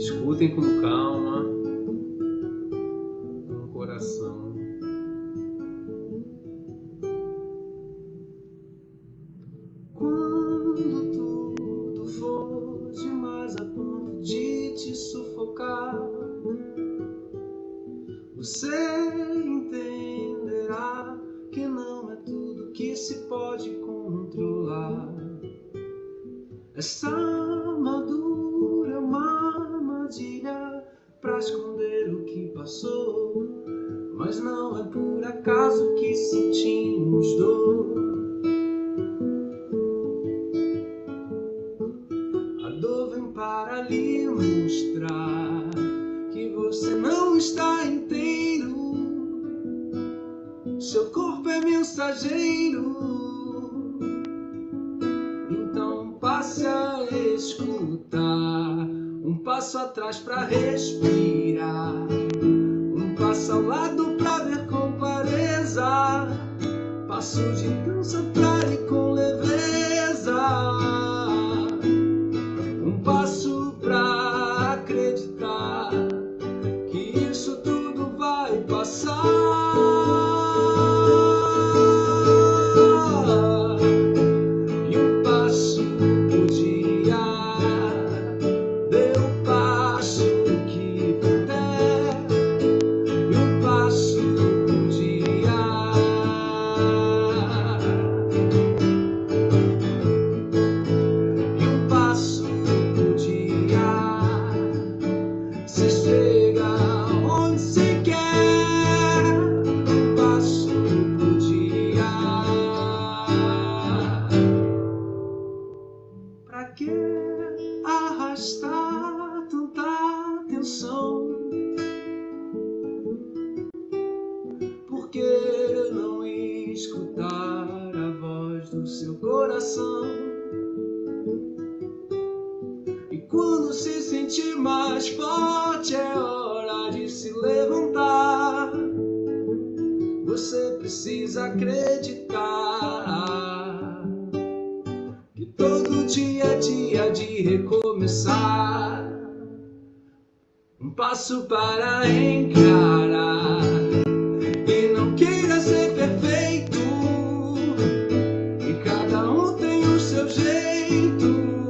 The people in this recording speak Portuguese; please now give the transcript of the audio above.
Escutem com calma, com o coração. Quando tudo for demais a ponto de te sufocar, você entenderá que não é tudo que se pode controlar. É Não é por acaso que sentimos dor. A dor vem para lhe mostrar que você não está inteiro. Seu corpo é mensageiro. passe a escutar, um passo atrás para respirar, um passo ao lado passo de dança pra ir com leveza, arrastar tanta atenção? Por que não escutar a voz do seu coração? E quando se sentir mais forte, é hora de se levantar. Você precisa acreditar. Recomeçar. Um passo para encarar. E não queira ser perfeito. E cada um tem o seu jeito.